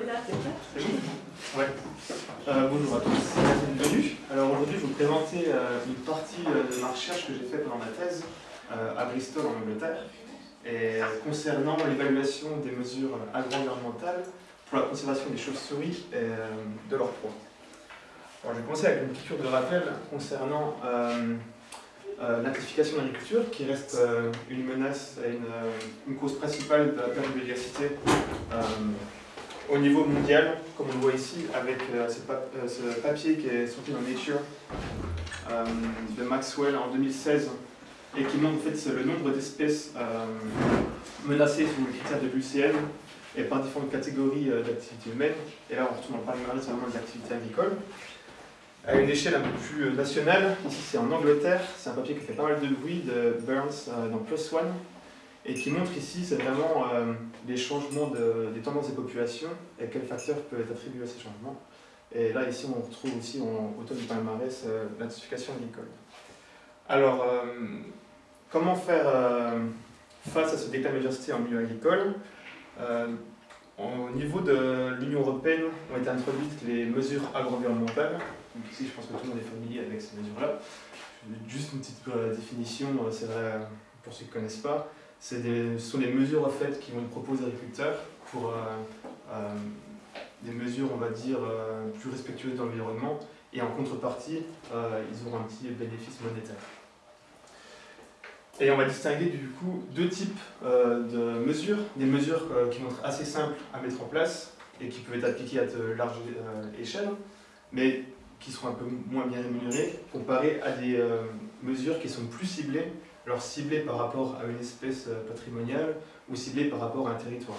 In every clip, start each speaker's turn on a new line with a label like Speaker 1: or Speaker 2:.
Speaker 1: Ouais. Euh, bonjour à tous, bienvenue. Alors aujourd'hui, je vais vous présenter euh, une partie euh, de ma recherche que j'ai faite pendant ma thèse à Bristol en Angleterre et concernant l'évaluation des mesures agro-environnementales pour la conservation des chauves-souris et de leurs proies. Alors, je vais commencer avec une piqûre de rappel concernant l'intensification de l'agriculture, qui reste une menace et une, une cause principale de la perte de biodiversité au niveau mondial, comme on le voit ici, avec euh, euh, ce papier qui est sorti dans Nature euh, de Maxwell en 2016 et qui montre en fait le nombre d'espèces menacées sous le critère de l'UCN et par différentes catégories d'activités humaines. Et là, on retourne en palmarès vraiment des activités agricoles. À une échelle un peu plus nationale, ici c'est en Angleterre, c'est un papier qui fait pas mal de bruit de Burns dans Plus One et qui montre ici c'est vraiment euh, les changements de- des tendances des populations et quels facteurs peuvent être attribués à ces changements. Et là ici on retrouve aussi en du palmarès euh, l'intensification agricole. Alors euh, comment faire face à ce déclin de biodiversité en milieu agricole? Au niveau de l'Union Européenne ont été introduites les mesures agro-environnementales. Ici je pense que tout le monde est familier avec ces mesures-là. Juste une petite définition, c'est vrai pour ceux qui ne connaissent pas. Des- ce sont des mesures en fait, qui vont être proposées aux agriculteurs pour euh, euh, des mesures, on va dire, euh, plus respectueuses de l'environnement et en contrepartie, ils auront un petit bénéfice monétaire. Et on va distinguer du coup deux types de mesures. Des mesures qui vont être assez simples à mettre en place et qui peuvent être appliquées à de large euh, échelle, mais qui seront un peu moins bien rémunérées, comparées à des mesures qui sont plus ciblées alors ciblé par rapport à une espèce euh, patrimoniale ou ciblé par rapport à un territoire?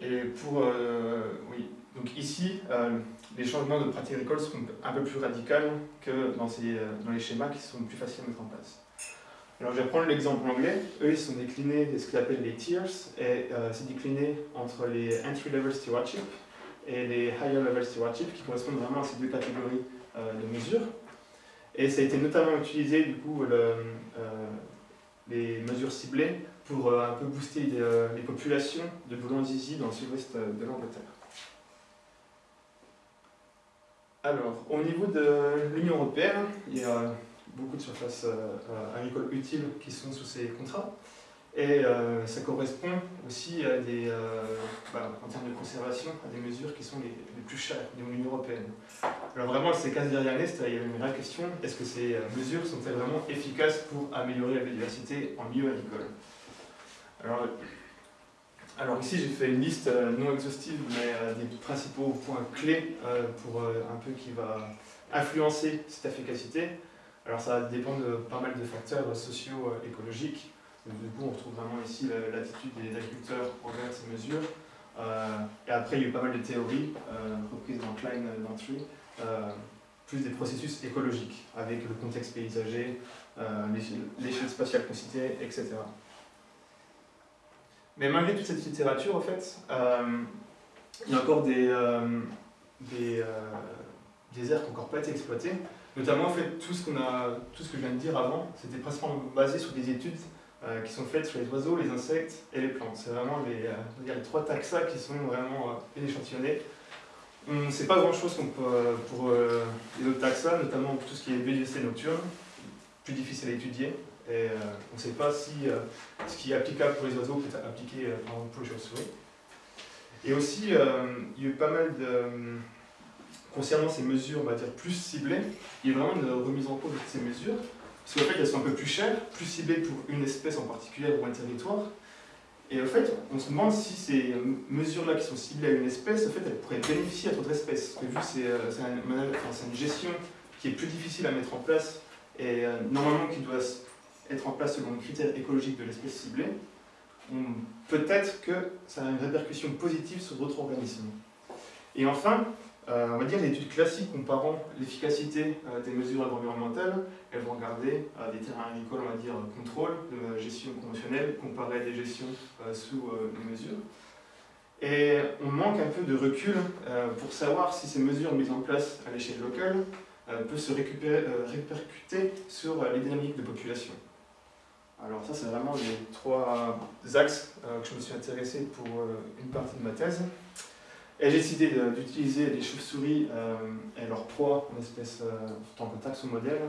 Speaker 1: Et pour, euh, oui, donc ici, euh, les changements de pratiques agricoles seront un peu plus radicaux que dans, ces, dans les schémas qui sont plus faciles à mettre en place. Alors je vais prendre l'exemple anglais. Eux, ils sont déclinés de ce qu'ils appellent les tiers, et c'est décliné entre les entry-level stewardship et les higher-level stewardship, qui correspondent vraiment à ces deux catégories de mesures. Et ça a été notamment utilisé, du coup, euh, les mesures ciblées pour euh, un peu booster les, euh, les populations de boulangistes dans le sud-ouest de l'Angleterre. Alors, au niveau de l'Union Européenne, il y a beaucoup de surfaces agricoles utiles qui sont sous ces contrats. Et ça correspond aussi à des, bah, en termes de conservation, à des mesures qui sont les, les plus chères de l'Union Européenne. Alors vraiment, ces 15 dernières années, il y avait une vraie question, est-ce que ces euh, mesures sont-elles vraiment efficaces pour améliorer la biodiversité en milieu agricole? Alors, ici, j'ai fait une liste euh, non exhaustive, mais euh, des principaux points clés pour un peu qui va influencer cette efficacité. Alors ça dépend de pas mal de facteurs socio-écologiques. Donc, Du coup, on retrouve vraiment ici la- l'attitude des agriculteurs envers ces mesures. Et après, il y a eu pas mal de théories reprises dans Klein Dantry, euh, plus des processus écologiques, avec le contexte paysager, euh, l'échelle- spatiale considérée, etc. Mais malgré toute cette littérature, en fait, euh, il y a encore des, euh, des, euh, des aires qui n'ont encore pas été exploitées. Notamment, en fait, tout ce, a, tout ce que je viens de dire avant, c'était principalement basé sur des études euh, qui sont faites sur les oiseaux, les insectes et les plantes. C'est vraiment les, euh, les trois taxa qui sont vraiment euh, échantillonnés. On ne sait pas grand-chose euh, pour euh, les autres taxa, notamment pour tout ce qui est biodiversité nocturne, plus difficile à étudier. Et euh, on ne sait pas si ce qui est applicable pour les oiseaux peut être appliqué pour les chauves-souris. Et aussi, il y a eu pas mal de. Concernant ces mesures, on va dire, plus ciblées, il y a vraiment une remise en cause de ces mesures. Parce qu'en fait, elles sont un peu plus chères, plus ciblées pour une espèce en particulier ou un territoire. Et en fait, on se demande si ces mesures-là qui sont ciblées à une espèce, en fait, elles pourraient bénéficier à d'autres espèces. Parce que vu que c'est euh, une gestion qui est plus difficile à mettre en place et euh, normalement qui doit être en place selon le critère écologique de l'espèce ciblée, peut-être que ça a une répercussion positive sur d'autres organismes. Et enfin, on va dire l'étude classique comparant l'efficacité euh, des mesures environnementales, elles vont regarder euh, des terrains agricoles, on va dire, euh, contrôle, de gestion conventionnelle, comparé à des gestions euh, sous euh, les mesures. Et on manque un peu de recul euh, pour savoir si ces mesures mises en place à l'échelle locale euh, peuvent se euh, répercuter sur euh, les dynamiques de population. Alors ça, c'est vraiment les trois axes que je me suis intéressé pour une partie de ma thèse. Et j'ai décidé d'utiliser les chauves-souris et leur proie en espèce en tant que taxomodèle,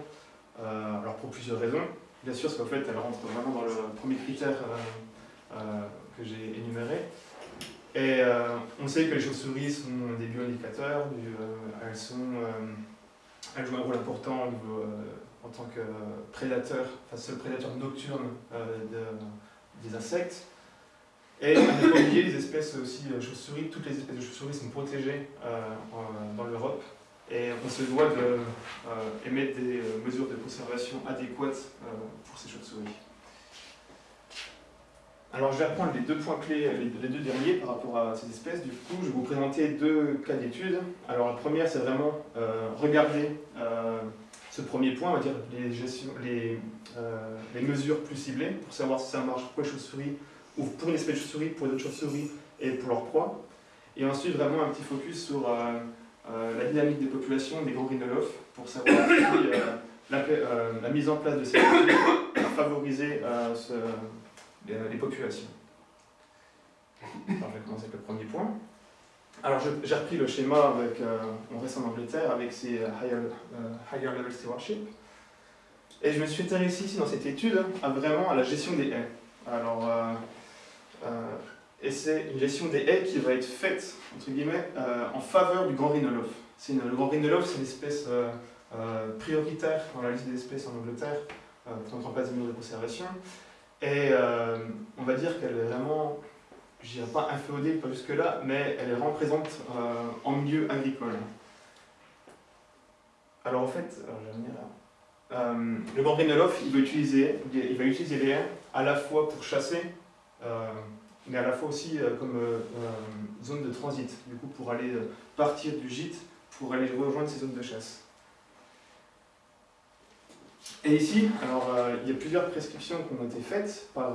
Speaker 1: alors pour plusieurs raisons. Bien sûr, parce qu'en fait, elles rentrent vraiment dans le premier critère que j'ai énuméré. Et on sait que les chauves-souris sont des bioindicateurs, elles, sont, elles jouent un rôle important en tant que prédateur, enfin seul prédateur nocturne des insectes. Et oublier les espèces aussi euh, chauves-souris, toutes les espèces de chauves-souris sont protégées euh, dans l'Europe et on se doit d'émettre euh, des mesures de conservation adéquates pour ces chauves-souris. Alors je vais reprendre les deux points clés, les deux derniers par rapport à ces espèces. Du coup, je vais vous présenter deux cas d'études. Alors la première, c'est vraiment regarder ce premier point, on va dire les mesures plus ciblées, pour savoir si ça marche pour les chauves-souris ou pour une espèce de chauve-souris, pour d'autres chauves-souris et pour leur proie. Et ensuite, vraiment un petit focus sur euh, euh, la dynamique des populations des grands rhinolophes pour savoir si euh, la, mise en place de ces mesures a favorisé les, populations. Alors, je vais commencer avec le premier point. Alors, j'ai repris le schéma avec, on reste en Angleterre avec ces higher, level stewardship. Et je me suis intéressé ici dans cette étude à vraiment à la gestion des haies. Alors, et c'est une gestion des haies qui va être faite, entre guillemets, euh, en faveur du grand rhinolophe. le grand rhinolophe, c'est une espèce euh, prioritaire dans la liste des espèces en Angleterre pour mettre en place des mesures de conservation. Et on va dire qu'elle est vraiment, je dirais pas inféodée, pas jusque-là, mais elle est vraiment présente en milieu agricole. Alors en fait, le grand rhinolophe, il va utiliser, il va utiliser les haies à la fois pour chasser euh, mais à la fois aussi euh, comme euh, zone de transit, du coup pour aller partir du gîte, pour aller rejoindre ces zones de chasse. Et ici, alors il y a plusieurs prescriptions qui ont été faites par,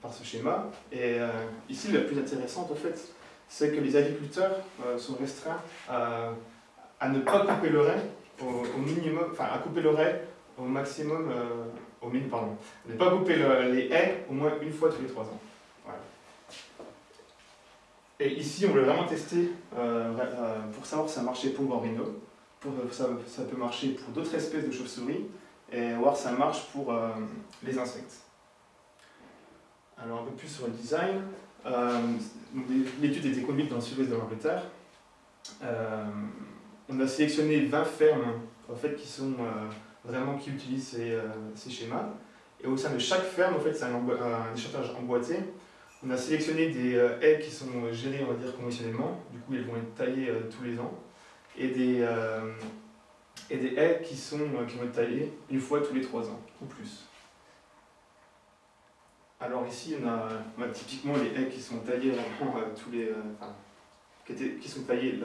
Speaker 1: par ce schéma, et ici la plus intéressante en fait, c'est que les agriculteurs sont restreints à, ne pas couper l'oreille au, minimum, enfin à couper l'oreille au maximum au minimum, pardon, ne pas couper les haies au moins une fois tous les trois ans. Et ici, on veut vraiment tester euh, euh, pour savoir si ça marchait pour Borino, pour, euh, ça, ça peut marcher pour d'autres espèces de chauves-souris, et voir si ça marche pour les insectes. Alors un peu plus sur le design. L'étude a été conduite dans le sud-ouest de l'Angleterre. on a sélectionné 20 fermes en fait, qui sont vraiment qui utilisent ces, euh, ces, schémas. Et au sein de chaque ferme, en fait, c'est un, un échantillonnage emboîté. On a sélectionné des euh, haies qui sont gérées, on va dire, conventionnellement. Du coup, elles vont être taillées euh, tous les ans. Et des, et des haies qui, sont, qui vont être taillées une fois tous les trois ans, ou plus. Alors ici, on a, typiquement les haies qui sont taillées vraiment tous les... Enfin, qui, étaient, qui, sont taillées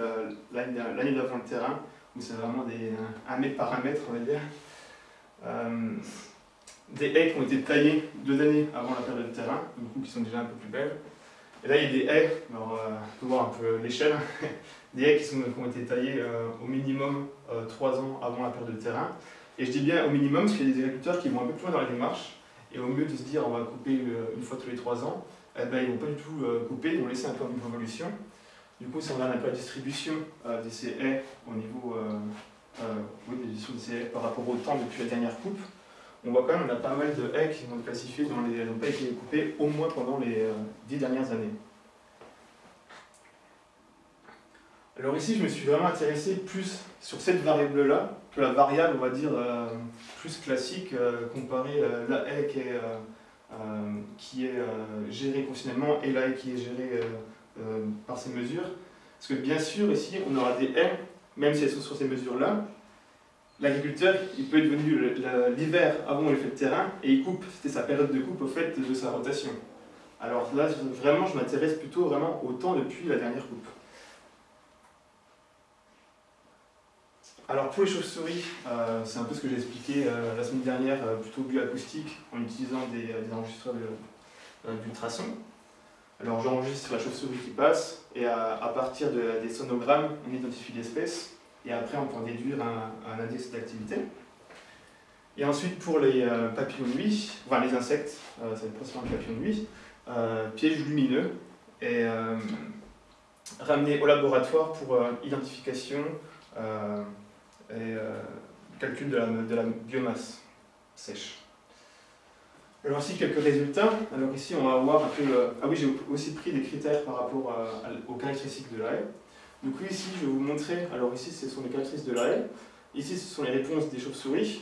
Speaker 1: l'année d'avant le terrain, où c'est vraiment des, un mètre par un mètre, on va dire. Euh, des haies qui ont été taillées deux années avant la période de terrain, du coup qui sont déjà un peu plus belles. Et là, il y a des haies, alors euh, on peut voir un peu l'échelle, des haies qui, sont, qui, ont été taillées euh, au minimum trois ans avant la période de terrain. Et je dis bien au minimum parce qu'il y a des agriculteurs qui vont un peu plus loin dans la démarche, et au mieux de se dire on va couper une fois tous les trois ans, eh ben, ils ne vont pas du tout couper, ils vont laisser un peu en évolution. Du coup, si on peu la distribution de ces haies au niveau euh, oui, par rapport au temps depuis la dernière coupe, on voit quand même qu'on a pas mal de haies qui sont classifiées dans les n'ont pas été coupées au moins pendant les euh, dix dernières années. Alors ici, je me suis vraiment intéressé plus sur cette variable-là que la variable, on va dire, euh, plus classique comparée à la haie qui est, qui est gérée conventionnement et la haie qui est gérée par ces mesures. Parce que bien sûr, ici, on aura des haies même si elles sont sur ces mesures-là, l'agriculteur, il peut être venu l'hiver avant le fait de terrain et il coupe. C'était sa période de coupe au fait de sa rotation. Alors là, vraiment, je m'intéresse plutôt vraiment au temps depuis la dernière coupe. Alors pour les chauves-souris, euh, c'est un peu ce que j'ai expliqué euh, la semaine dernière, euh, plutôt bioacoustique, en utilisant des, des enregistreurs d'ultrasons. Alors j'enregistre la chauve-souris qui passe, et à, partir des sonogrammes, on identifie l'espèce, et après on peut en déduire un, index d'activité. Et ensuite, pour les papillons de nuit, enfin les insectes, ça va être principalement les papillons de nuit, pièges lumineux et ramenés au laboratoire pour identification et calcul de la biomasse sèche. Alors ici quelques résultats. Alors ici on va voir un peu... Ah oui, j'ai aussi pris des critères par rapport aux caractéristiques de la haie. Du coup ici je vais vous montrer, alors ici ce sont les caractéristiques de la haie. Ici ce sont les réponses des chauves-souris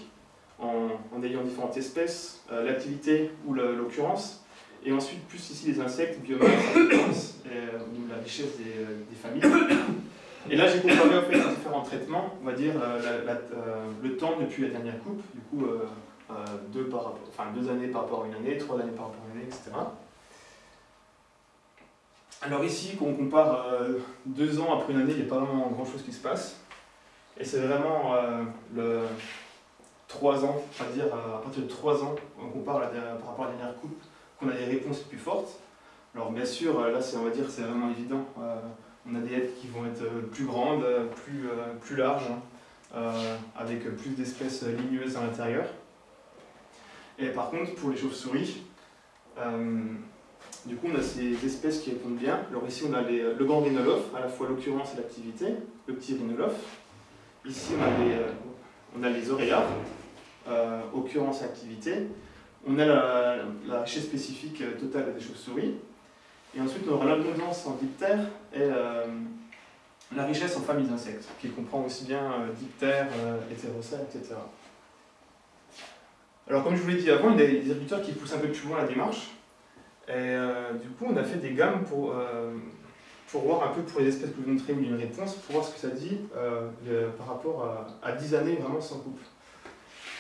Speaker 1: en, ayant différentes espèces, euh, l'activité ou l'occurrence. Et ensuite plus ici les insectes, biomasse, et, euh, la richesse des, euh, familles. Et là j'ai comparé en fait différents traitements, on va dire le temps depuis la dernière coupe, du coup deux, par, enfin, deux années par rapport à une année, trois années par rapport à une année, etc. Alors ici, quand on compare euh, deux ans après une année, il n'y a pas vraiment grand chose qui se passe. Et c'est vraiment euh, le trois ans, à dire à partir de trois ans, on compare par rapport à la dernière coupe, qu'on a des réponses plus fortes. Alors bien sûr, là on va dire c'est vraiment évident. on a des aides qui vont être plus grandes, plus, plus larges, hein, avec plus d'espèces ligneuses à l'intérieur. Et par contre, pour les chauves-souris, euh, du coup, on a ces espèces qui répondent bien. Alors ici, on a le grand rhinolophe, à la fois l'occurrence et l'activité, le petit rhinolophe. Ici, on a les, euh, on euh, occurrence et activité. On a la, richesse spécifique totale des chauves-souris. Et ensuite, on aura l'abondance en diptères et la richesse en familles d'insectes, qui comprend aussi bien diptères, hétérocères, etc. Alors comme je vous l'ai dit avant, il y a des agriculteurs qui poussent un peu plus loin la démarche. Et euh, du coup, on a fait des gammes pour, euh, pour voir un peu pour les espèces que vous montrez une réponse, pour voir ce que ça dit euh, par rapport à, 10 années vraiment sans couple.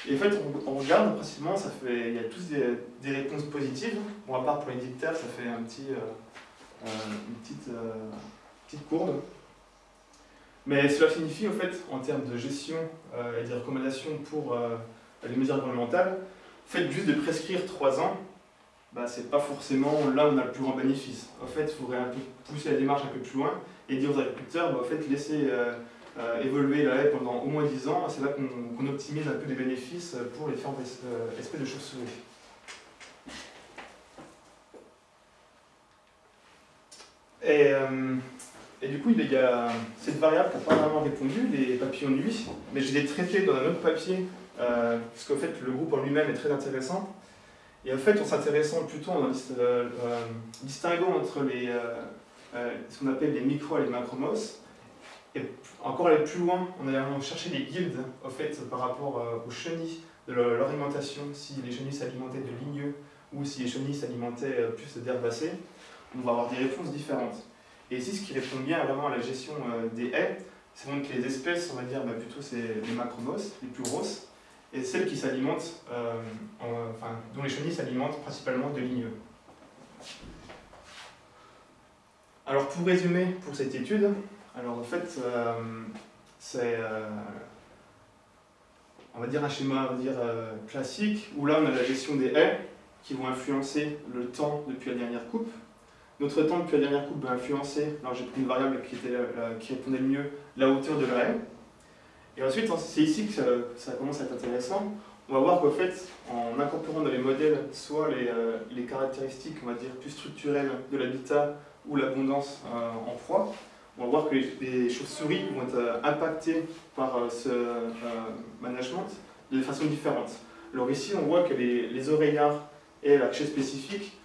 Speaker 1: Et en fait, on, regarde principalement, ça fait, il y a tous des, réponses positives. Bon, à part pour les dictaires, ça fait un petit, une petite, petite courbe. Mais cela signifie, en fait, en termes de gestion et de recommandations pour les mesures environnementales, fait juste de prescrire 3 ans, bah, c'est pas forcément là où on a le plus grand bénéfice. En fait, il faudrait un peu pousser la démarche un peu plus loin et dire aux agriculteurs, bah, en fait, laisser euh, euh, évoluer la haie pendant au moins 10 ans, c'est là qu'on optimise un peu les bénéfices pour les différentes euh, espèces de chauves-souris. Et, et, du coup, il y a cette variable qui n'a pas vraiment répondu, les papillons de nuit, mais je l'ai traité dans un autre papier euh, parce qu'en fait le groupe en lui-même est très intéressant. Et en fait, en s'intéressant plutôt, en euh, euh, distinguant entre les, ce qu'on appelle les micro et les macromos, et encore aller plus loin, on allant chercher les guildes en fait, par rapport aux chenilles de leur alimentation, si les chenilles s'alimentaient de ligneux ou si les chenilles s'alimentaient plus d'herbacées, on va avoir des réponses différentes. Et ici, ce qui répond bien vraiment à la gestion des haies, c'est donc que les espèces, on va dire bah, plutôt c'est les macromos, les plus grosses, et celles qui s'alimentent, euh, enfin, dont les chenilles s'alimentent principalement de ligneux. Alors pour résumer pour cette étude, alors en fait euh, c'est euh, on va dire un schéma on va dire, classique où là on a la gestion des haies qui vont influencer le temps depuis la dernière coupe. Notre temps depuis la dernière coupe va influencer, alors j'ai pris une variable qui, était, qui répondait le mieux, la hauteur de la haie. Et ensuite, c'est ici que ça, commence à être intéressant. On va voir qu'en fait, en incorporant dans les modèles soit les, euh, les caractéristiques, on va dire, plus structurelles de l'habitat ou l'abondance euh, en proie, on va voir que les, chauves-souris vont être euh, impactées par ce management de façon différente. Alors ici, on voit que les, oreillards et la chez spécifique,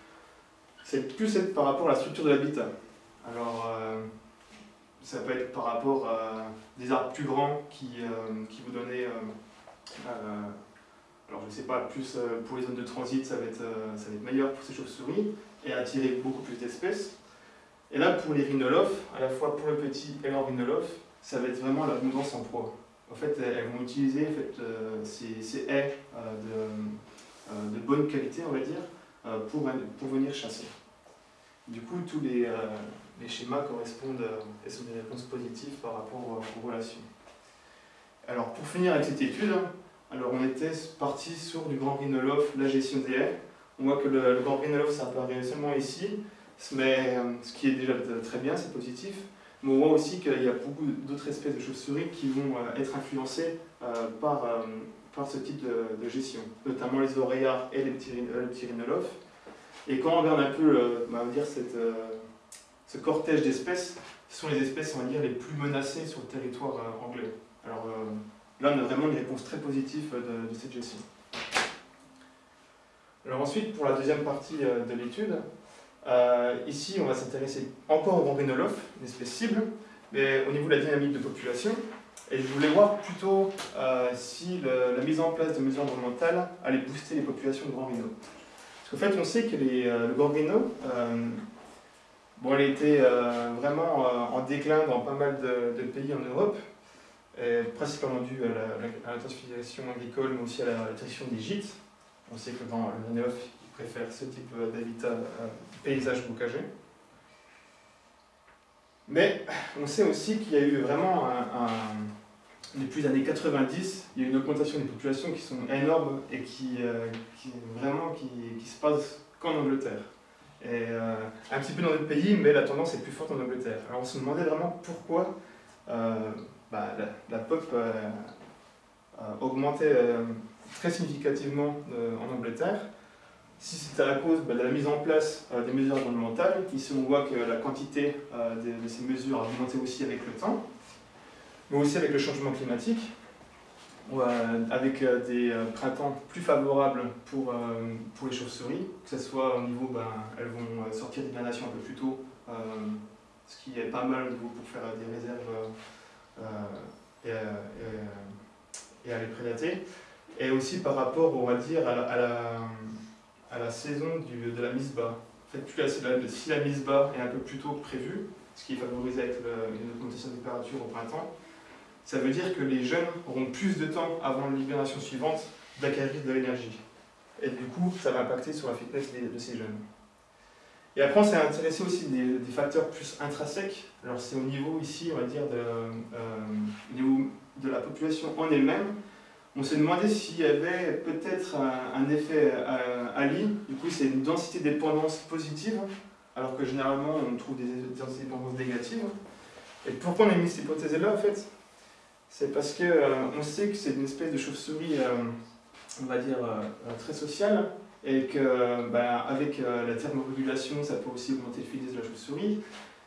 Speaker 1: c'est plus par rapport à la structure de l'habitat. Alors, ça peut être par rapport à des arbres plus grands qui, euh, qui vous donnaient, euh, euh, alors je ne sais pas, plus pour les zones de transit, ça va être, ça va être meilleur pour ces chauves-souris et attirer beaucoup plus d'espèces. Et là, pour les rhinolophes, à la fois pour le petit et le rhinolophe, ça va être vraiment l'abondance en proie. En fait, elles vont utiliser en fait, ces, ces, haies de, de, bonne qualité, on va dire, pour, pour venir chasser. Du coup, tous les, les schémas correspondent euh, et sont des réponses positives par rapport aux relations. Alors pour finir avec cette étude, alors on était parti sur du grand rhinolophe, la gestion des haies. On voit que le, grand rhinolophe ça apparaît seulement ici, mais, euh, ce qui est déjà très bien, c'est positif. Mais on voit aussi qu'il y a beaucoup d'autres espèces de chauves-souris qui vont euh, être influencées par, par ce type de, gestion, notamment les oreillards et les pteridophytes. Et quand on regarde un peu bah, dire cette, ce cortège d'espèces, ce sont les espèces on va dire, les plus menacées sur le territoire anglais. Alors là, on a vraiment une réponse très positive de, de cette gestion. Alors ensuite, pour la deuxième partie de l'étude, euh, ici, on va s'intéresser encore au gangrènolophe, une espèce cible, mais au niveau de la dynamique de population. Et je voulais voir plutôt euh, si la mise en place de mesures environnementales allait booster les populations de grand Parce qu'en fait, on sait que les, euh, le grand bon, elle était vraiment en déclin dans pas mal de, pays en Europe, principalement dû à l'intensification agricole, mais aussi à la restriction des gîtes. On sait que dans le préfère ce type d'habitat paysage bocagé. Mais on sait aussi qu'il y a eu vraiment un, depuis les années 90, il y a eu une augmentation des populations qui sont énormes et qui, euh, vraiment qui, qui, se passe qu'en Angleterre. Euh, un petit peu dans d'autres pays, mais la tendance est plus forte en Angleterre. Alors on se demandait vraiment pourquoi euh, bah, la, pop augmentait très significativement en Angleterre si c'était à cause bah, de la mise en place euh, des mesures environnementales, ici on voit que la quantité euh, de, ces mesures a augmenté aussi avec le temps, mais aussi avec le changement climatique, euh, avec des printemps plus favorables pour, pour les chauves-souris, que ce soit au niveau, ben, elles vont sortir d'hibernation un peu plus tôt, ce qui est pas mal au niveau pour faire des réserves et, et, les prédater, et aussi par rapport, on va dire, à la à la saison du, de la mise bas. En fait, plus la, si la mise bas est un peu plus tôt que prévu, ce qui est favorisé avec une augmentation de température au printemps, ça veut dire que les jeunes auront plus de temps avant l'hibernation suivante d'acquérir de l'énergie. Et du coup, ça va impacter sur la fitness de ces jeunes. Et après, on s'est intéressé aussi des, des, facteurs plus intrinsèques. Alors, c'est au niveau ici, on va dire, de, euh, de la population en elle-même, on s'est demandé s'il y avait peut-être un, effet Ali, du coup c'est une densité de dépendance positive, alors que généralement on trouve des densités de dépendance négatives. Et pourquoi on a mis cette hypothèse-là en fait? C'est parce qu'on euh, sait que c'est une espèce de chauve-souris, euh, on va dire, euh, très sociale, et que bah, avec la thermorégulation, ça peut aussi augmenter le fitness de la chauve-souris,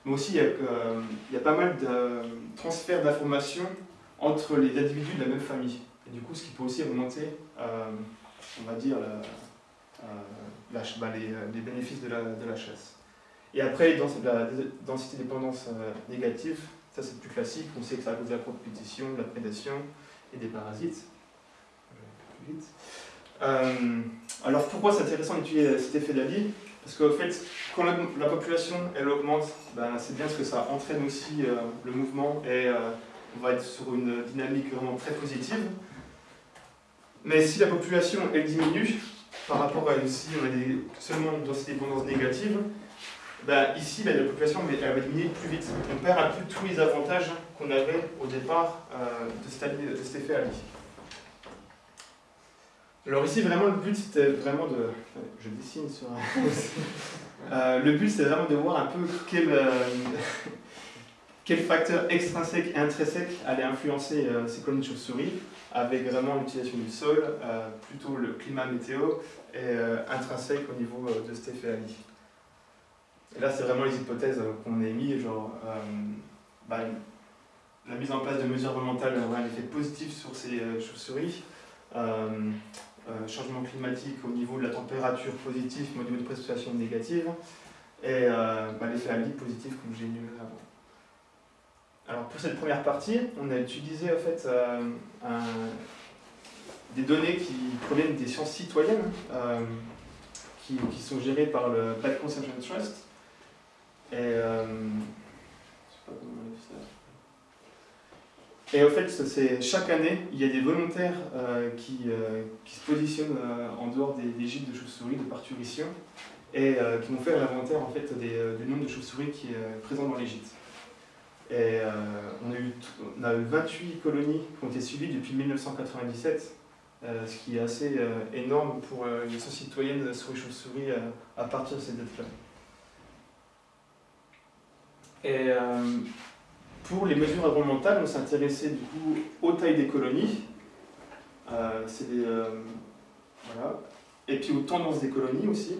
Speaker 1: mais aussi il y, a, pas mal de transferts d'informations entre les individus de la même famille. Et du coup, ce qui peut aussi augmenter, euh, on va dire, euh, bah, les, bénéfices de la, de la, chasse. Et après, dans la densité dépendance euh, négative, ça c'est plus classique, on sait que ça cause de la compétition, de la prédation et des parasites. alors pourquoi c'est intéressant d'étudier cet effet d'Ali Parce qu'en fait, quand la, population elle augmente, ben, c'est bien parce que ça entraîne aussi le mouvement et on va être sur une dynamique vraiment très positive. Mais si la population elle diminue, par rapport à ici, on a des, seulement une densité dépendance négative, ben ici, ben, la population va diminuer plus vite. On perd un peu tous les avantages qu'on avait au départ euh, de, cet, effet Ali. Alors ici, vraiment, le but, c'était vraiment de... Je dessine sur euh, le but, c'est vraiment de voir un peu quel, euh, quel facteur extrinsèque et intrinsèque allait influencer ces colonies de chauves-souris avec vraiment l'utilisation du sol, euh, plutôt le climat météo et euh, intrinsèque au niveau euh, de cet effet Ali. Et là, c'est vraiment les hypothèses qu'on a émises, genre bah, la mise en place de mesures environnementales aura un effet positif sur ces chauves-souris, changement climatique au niveau de la température positif, mais au niveau de précipitation négative, et bah, l'effet Ali positif comme j'ai énuméré avant. Alors pour cette première partie, on a utilisé en fait euh, des données qui proviennent des sciences citoyennes, euh, qui, sont gérées par le Black Consumption Trust. Et, euh, et en fait, chaque année, il y a des volontaires qui, qui, se positionnent en dehors des, gîtes de chauves-souris de parturition et qui vont faire l'inventaire en fait, du nombre de chauves-souris qui est présent dans les gîtes. Et euh, on, a eu, on a eu 28 colonies qui ont été suivies depuis 1997, euh, ce qui est assez euh, énorme pour une société citoyenne sur les chauves-souris à partir de cette date-là. Et pour les mesures environnementales, on s'est intéressé du coup aux tailles des colonies. c'est voilà. Et puis aux tendances des colonies aussi.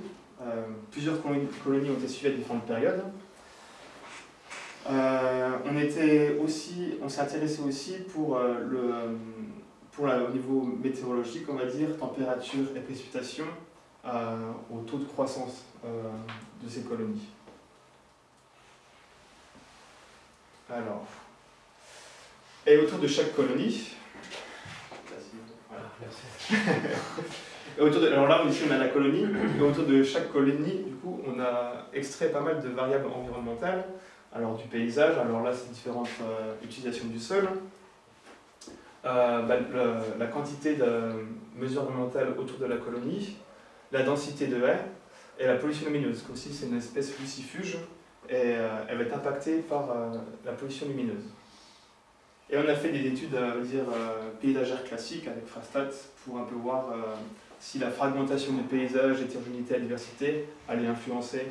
Speaker 1: plusieurs colonies ont été suivies à différentes périodes. on était aussi, pour au niveau météorologique, on va dire, température et précipitation, au taux de croissance de ces colonies. Alors, et autour de chaque colonie, autour de, alors là, ici, on a la colonie, et autour de chaque colonie, du coup, on a extrait pas mal de variables environnementales, alors du paysage, alors là, c'est différentes euh, utilisations du sol, euh, bah, la quantité de mesures environnementales autour de la colonie, la densité de haies, et la pollution lumineuse, aussi c'est une espèce lucifuge, euh, elle va être impactée par euh, la pollution lumineuse. Et on a fait des études, euh, dire, paysagères classiques avec Frastat pour un peu voir si la fragmentation des paysages, hétérogénéité et diversité allait influencer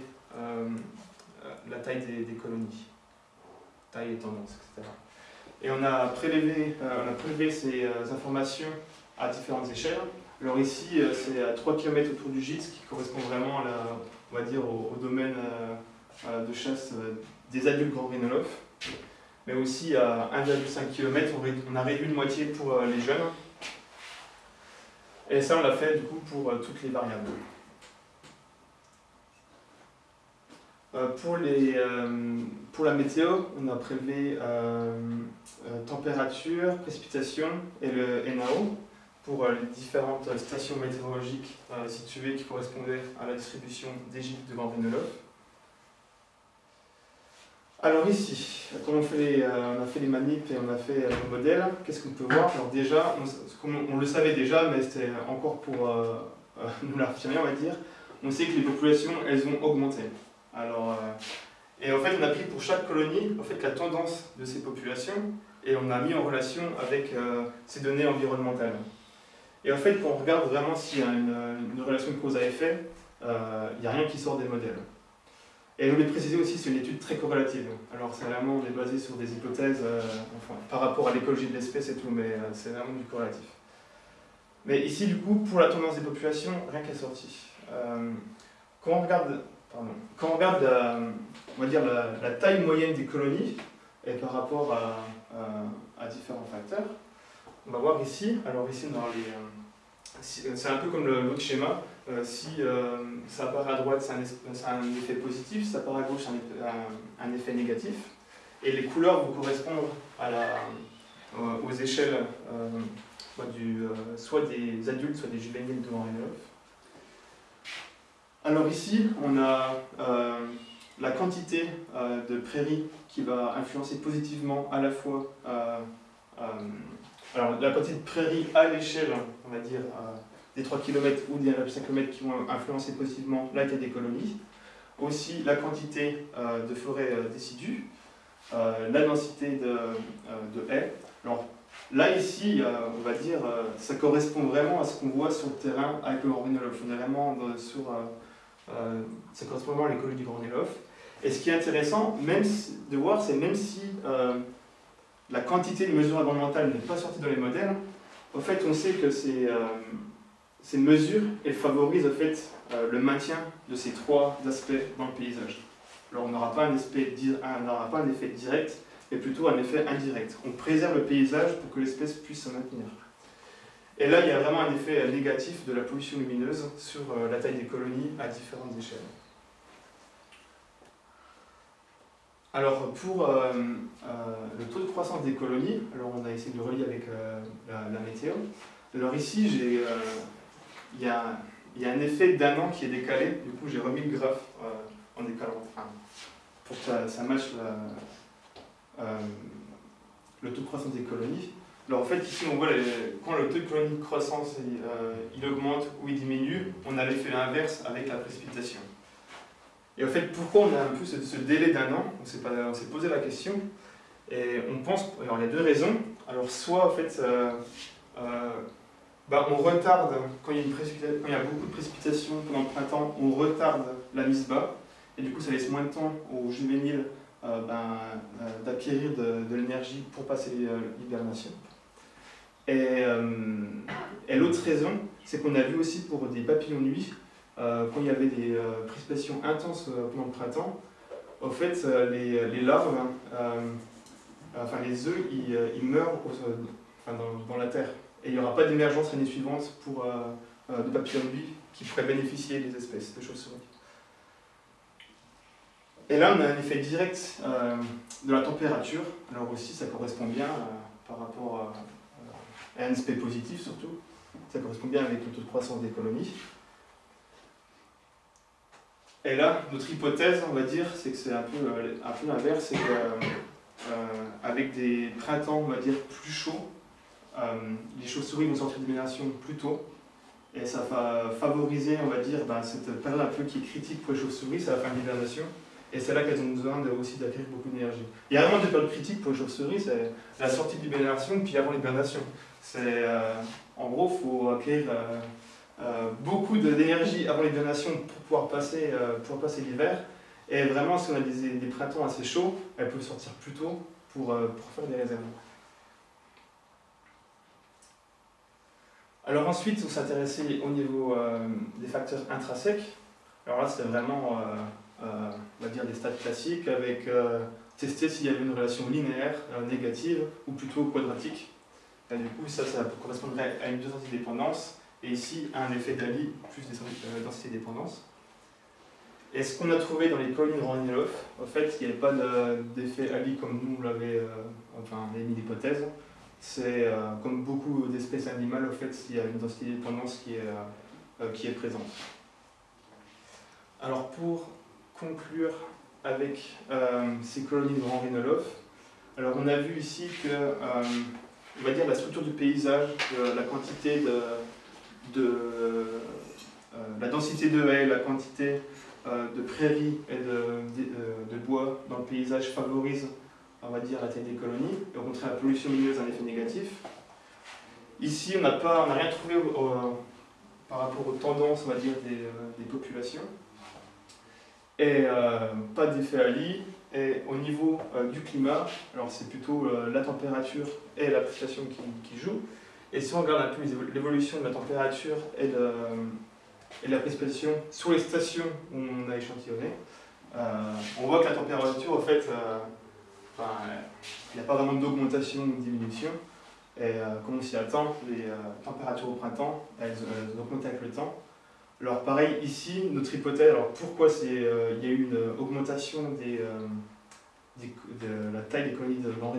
Speaker 1: la taille des, colonies, taille et tendance, etc. Et on a prélevé, on a prélevé ces informations à différentes échelles. Alors ici, c'est à 3 km autour du gîte, ce qui correspond vraiment on va dire, au domaine de chasse euh, des adultes grand rhinolophes, mais aussi à 1,5 km, on a réduit de moitié pour euh, les jeunes. Et ça, on l'a fait du coup pour toutes les variables. pour, les, pour la météo, on a prélevé température, précipitation et le NAO pour les différentes stations météorologiques situées qui correspondaient à la distribution des gîtes de Grand alors ici, quand euh, on a fait les manips et on a fait euh, le modèle, qu'est-ce qu'on peut voir? Alors déjà, on, le savait déjà, mais c'était encore pour euh, nous l'affirmer, on va dire, on sait que les populations, elles ont augmenté. Alors, et en fait, on a pris pour chaque colonie en fait, la tendance de ces populations et on a mis en relation avec ces données environnementales. Et en fait, quand on regarde vraiment s'il y a une, une relation cause à effet, il n'y a rien qui sort des modèles. Et je voulais préciser aussi, c'est une étude très corrélative. Alors c'est vraiment, on basé sur des hypothèses euh, par rapport à l'écologie de l'espèce et tout, mais euh, c'est vraiment du corrélatif. Mais ici, du coup, pour la tendance des populations, rien qu'à sorti. Euh, quand on regarde, quand on regarde la, dire la, taille moyenne des colonies, et par rapport à, à, différents facteurs, on va voir ici, alors ici dans les c'est un peu comme l'autre schéma. Euh, si euh, ça apparaît à droite, c'est un, effet positif, si ça apparaît à gauche, c'est un, effet négatif. Et les couleurs vont correspondre à la, euh, aux échelles soit des adultes, soit des juvéniles de Henry Alors ici, on a la quantité de prairies qui va influencer positivement à la fois alors, la quantité de prairies à l'échelle, on va dire, des 3 km ou des 5 km qui vont influencer positivement la taille des colonies. Aussi, la quantité euh, de forêts euh, décidues, la densité de, de, haies. Alors, là, ici, on va dire, ça correspond vraiment à ce qu'on voit sur le terrain avec le. On sur. ça correspond vraiment à l'écologie du Gornilof. Et ce qui est intéressant, même de voir, c'est même si la quantité de mesures environnementales n'est pas sortie dans les modèles, au fait, on sait que ces, euh, ces mesures, elles favorisent au fait, euh, le maintien de ces trois aspects dans le paysage. Alors on n'aura pas, un effet, direct, mais plutôt un effet indirect. On préserve le paysage pour que l'espèce puisse se maintenir. Et là, il y a vraiment un effet négatif de la pollution lumineuse sur euh, la taille des colonies à différentes échelles. Alors pour euh, euh, le taux de croissance des colonies, alors on a essayé de le relier avec euh, la, météo. Alors ici, il y, a, un effet d'un an qui est décalé, du coup j'ai remis le graphe en décalant, pour que ça, matche le taux de croissance des colonies. Alors en fait ici on voit quand le taux de colonie de croissance il augmente ou il diminue, on a l'effet inverse avec la précipitation. Et en fait, pourquoi on a un peu ce, délai d'un an? On s'est posé la question. Et on pense, alors il y a deux raisons. Alors soit en fait, euh, euh, bah, on retarde, quand il, y a beaucoup de précipitations pendant le printemps, on retarde la mise bas. Et du coup, ça laisse moins de temps aux juvéniles euh, ben, d'acquérir de, l'énergie pour passer l'hibernation. Et, l'autre raison, c'est qu'on a vu aussi pour des papillons nuit, quand il y avait des précipitations intenses pendant le printemps, au fait, les, les larves, enfin les œufs, ils, ils meurent enfin, dans, dans, la terre. Et il n'y aura pas d'émergence l'année suivante pour de papillons nuit qui pourraient bénéficier des espèces de chauves-souris. Et là, on a un effet direct euh, de la température. Alors aussi, ça correspond bien euh, par rapport à, un aspect positif surtout. Ça correspond bien avec le taux de croissance des colonies. Et là, notre hypothèse, on va dire, c'est que c'est un peu, euh, un peu l'inverse, c'est qu'avec des printemps, on va dire, plus chauds, les chauves-souris vont sortir d'hibernation plus tôt, et ça va favoriser, on va dire, ben, cette période un peu qui est critique pour les chauves-souris, c'est la fin de l'hibernation. Et c'est là qu'elles ont besoin aussi d'acquérir beaucoup d'énergie. Il y a vraiment deux périodes critiques pour les chauves-souris, c'est la sortie de l'hibernation puis avant l'hibernation. Euh, en gros, il faut acquérir euh, euh, beaucoup d'énergie avant l'hibernation pour pouvoir passer, pour passer l'hiver. Et vraiment, si on a des, des, printemps assez chauds, elles peuvent sortir plus tôt pour, pour faire des réserves. Alors ensuite, on s'intéressait au niveau des facteurs intrinsèques. Alors là, c'est vraiment euh, on va dire des stades classiques, avec euh, tester s'il y avait une relation linéaire, euh, négative, ou plutôt quadratique. Du coup, ça, correspondrait à une densité-dépendance, et ici, un effet d'Ali plus densité-dépendance. Et ce qu'on a trouvé dans les colonies de Raniloff, en fait, il n'y avait pas d'effet Ali comme nous l'avait mis l'hypothèse. C'est comme beaucoup d'espèces animales, en fait, il y a une densité-dépendance qui, est qui est présente. Alors pour conclure avec euh, ces colonies de Grand Rinoloff. Alors on a vu ici que, euh, on va dire, la structure du paysage, la quantité de, de euh, la densité de haies, la quantité de prairies et de, de, bois dans le paysage favorise, on va dire, la taille des colonies. Et au contraire, la pollution lumineuse a un effet négatif. Ici, on n'a rien trouvé par rapport aux tendances, on va dire, des, des populations et euh, pas d'effet Ali. Et au niveau euh, du climat, alors c'est plutôt euh, la température et la précipitation qui, jouent. Et si on regarde un peu l'évolution de la température et de, et la précipitation sur les stations où on a échantillonné, on voit que la température, en fait, il n'y a pas vraiment d'augmentation ou de diminution. Et comme on s'y attend, les températures au printemps, elles augmentent avec le temps. Alors pareil, ici, notre hypothèse, alors pourquoi euh, il y a eu une augmentation euh, de la taille des colonies de Van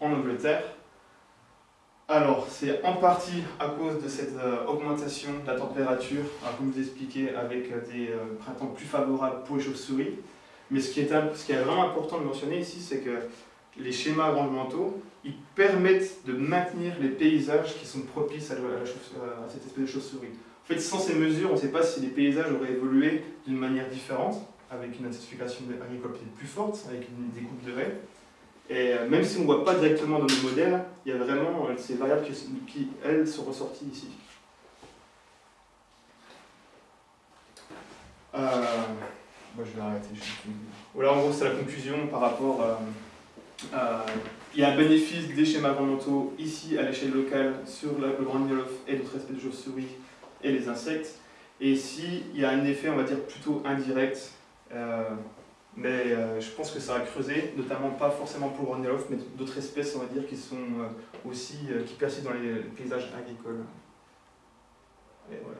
Speaker 1: en Angleterre? Alors, c'est en partie à cause de cette euh, augmentation de la température, comme vous expliquez, avec des printemps plus favorables pour les chauves-souris. Mais ce qui, est, qui vraiment important de mentionner ici, c'est que les schémas environnementaux, ils permettent de maintenir les paysages qui sont propices à, cette espèce de chauve-souris. En fait, sans ces mesures, on ne sait pas si les paysages auraient évolué d'une manière différente, avec une intensification agricole plus forte, avec des coupes de haies. Et euh, même si on ne voit pas directement dans nos modèles, il y a vraiment euh, ces variables qui, elles, sont ressorties ici. Euh, je vais arrêter. Voilà, en gros, c'est la conclusion par rapport à... il y a un bénéfice des schémas environnementaux ici à l'échelle locale sur le Grand Niolof et d'autres espèces de chauves-souris et les insectes. Et ici, il y a un effet, on va dire, plutôt indirect, euh, mais euh, je pense que ça a creusé, notamment pas forcément pour l'ornithologue, mais d'autres espèces, on va dire, qui sont euh, aussi, qui persistent dans les paysages agricoles. Et voilà.